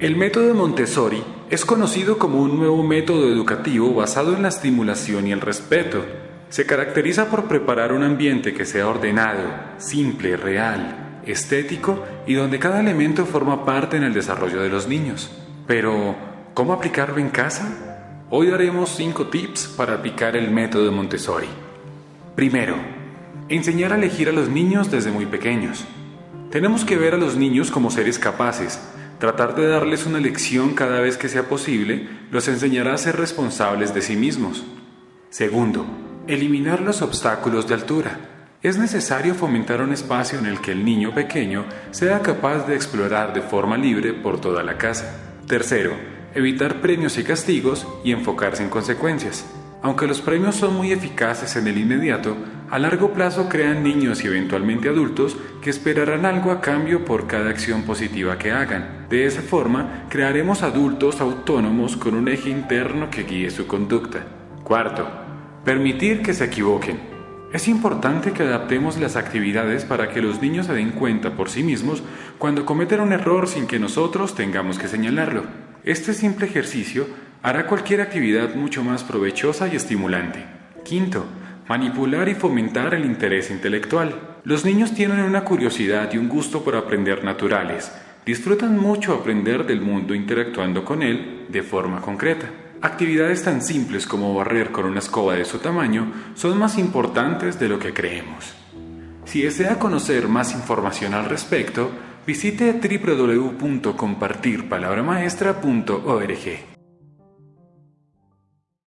El método Montessori es conocido como un nuevo método educativo basado en la estimulación y el respeto. Se caracteriza por preparar un ambiente que sea ordenado, simple, real, estético y donde cada elemento forma parte en el desarrollo de los niños. Pero, ¿cómo aplicarlo en casa? Hoy daremos 5 tips para aplicar el método Montessori. Primero, enseñar a elegir a los niños desde muy pequeños. Tenemos que ver a los niños como seres capaces, Tratar de darles una lección cada vez que sea posible los enseñará a ser responsables de sí mismos. Segundo, eliminar los obstáculos de altura. Es necesario fomentar un espacio en el que el niño pequeño sea capaz de explorar de forma libre por toda la casa. Tercero, evitar premios y castigos y enfocarse en consecuencias. Aunque los premios son muy eficaces en el inmediato, a largo plazo crean niños y eventualmente adultos que esperarán algo a cambio por cada acción positiva que hagan. De esa forma, crearemos adultos autónomos con un eje interno que guíe su conducta. Cuarto, permitir que se equivoquen. Es importante que adaptemos las actividades para que los niños se den cuenta por sí mismos cuando cometen un error sin que nosotros tengamos que señalarlo. Este simple ejercicio hará cualquier actividad mucho más provechosa y estimulante. Quinto, manipular y fomentar el interés intelectual. Los niños tienen una curiosidad y un gusto por aprender naturales. Disfrutan mucho aprender del mundo interactuando con él de forma concreta. Actividades tan simples como barrer con una escoba de su tamaño son más importantes de lo que creemos. Si desea conocer más información al respecto, visite www.compartirpalabramaestra.org.